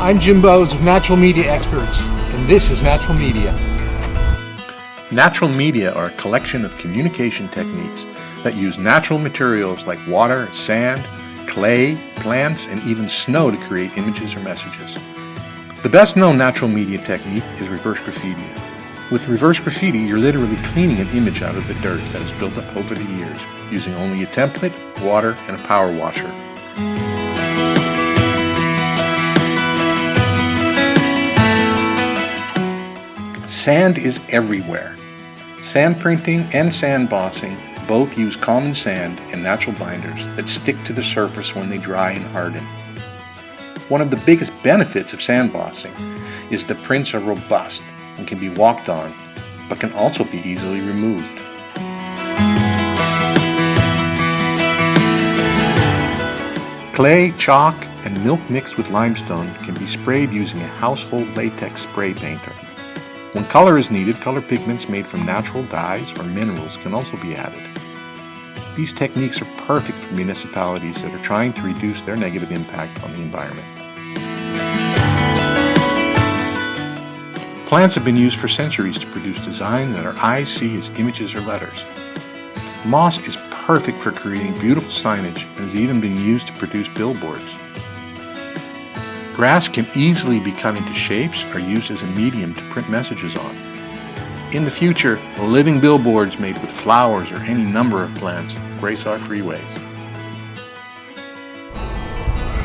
I'm Jim Bowes of Natural Media Experts, and this is Natural Media. Natural media are a collection of communication techniques that use natural materials like water, sand, clay, plants, and even snow to create images or messages. The best known natural media technique is reverse graffiti. With reverse graffiti, you're literally cleaning an image out of the dirt that has built up over the years, using only a template, water, and a power washer. Sand is everywhere. Sand printing and sand bossing both use common sand and natural binders that stick to the surface when they dry and harden. One of the biggest benefits of sandboxing is the prints are robust and can be walked on, but can also be easily removed. Clay, chalk, and milk mixed with limestone can be sprayed using a household latex spray painter. When color is needed, color pigments made from natural dyes or minerals can also be added. These techniques are perfect for municipalities that are trying to reduce their negative impact on the environment. Plants have been used for centuries to produce design that our eyes see as images or letters. Moss is perfect for creating beautiful signage and has even been used to produce billboards. Grass can easily be cut into shapes or used as a medium to print messages on. In the future, living billboards made with flowers or any number of plants grace our freeways.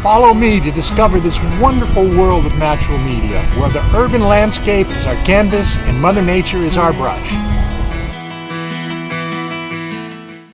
Follow me to discover this wonderful world of natural media, where the urban landscape is our canvas and Mother Nature is our brush.